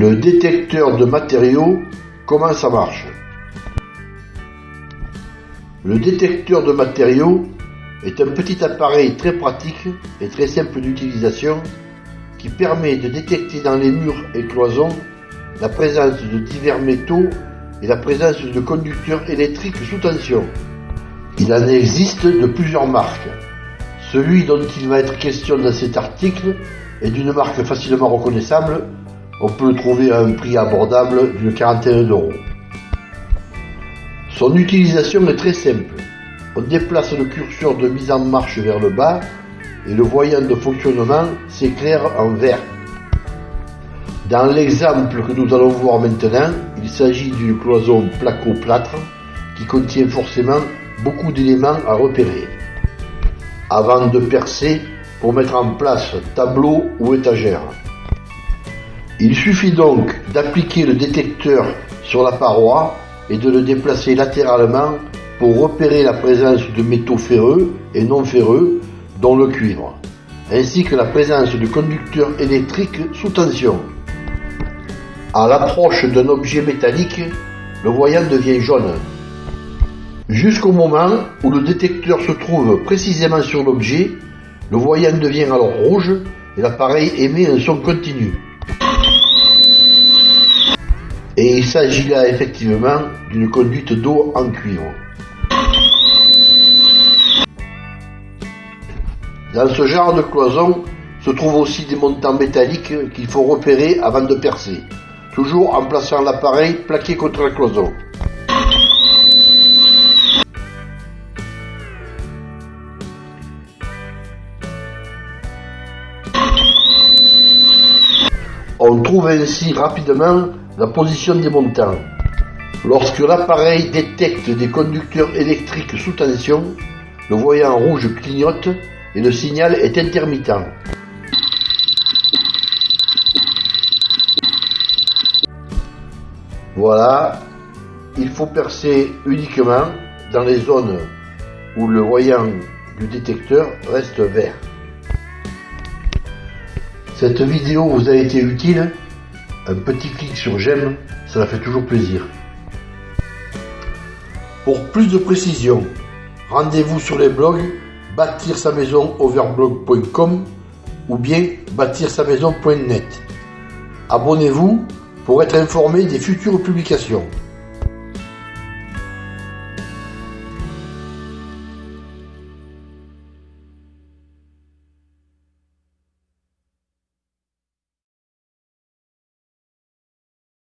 Le détecteur de matériaux, comment ça marche? Le détecteur de matériaux est un petit appareil très pratique et très simple d'utilisation qui permet de détecter dans les murs et cloisons la présence de divers métaux et la présence de conducteurs électriques sous tension. Il en existe de plusieurs marques. Celui dont il va être question dans cet article est d'une marque facilement reconnaissable. On peut le trouver à un prix abordable d'une quarantaine d'euros. Son utilisation est très simple. On déplace le curseur de mise en marche vers le bas et le voyant de fonctionnement s'éclaire en vert. Dans l'exemple que nous allons voir maintenant, il s'agit d'une cloison placo-plâtre qui contient forcément beaucoup d'éléments à repérer avant de percer pour mettre en place tableau ou étagère. Il suffit donc d'appliquer le détecteur sur la paroi et de le déplacer latéralement pour repérer la présence de métaux ferreux et non ferreux, dont le cuivre, ainsi que la présence de conducteurs électriques sous tension. À l'approche d'un objet métallique, le voyant devient jaune, jusqu'au moment où le détecteur se trouve précisément sur l'objet, le voyant devient alors rouge et l'appareil émet un son continu. Et il s'agit là effectivement d'une conduite d'eau en cuivre. Dans ce genre de cloison se trouvent aussi des montants métalliques qu'il faut repérer avant de percer, toujours en plaçant l'appareil plaqué contre la cloison. On trouve ainsi rapidement la position des montants. Lorsque l'appareil détecte des conducteurs électriques sous tension, le voyant rouge clignote et le signal est intermittent. Voilà, il faut percer uniquement dans les zones où le voyant du détecteur reste vert. Cette vidéo vous a été utile Un petit clic sur j'aime, ça fait toujours plaisir. Pour plus de précision, rendez-vous sur les blogs bâtir sa maison overblog.com ou bien bâtir sa maison.net. Abonnez-vous pour être informé des futures publications.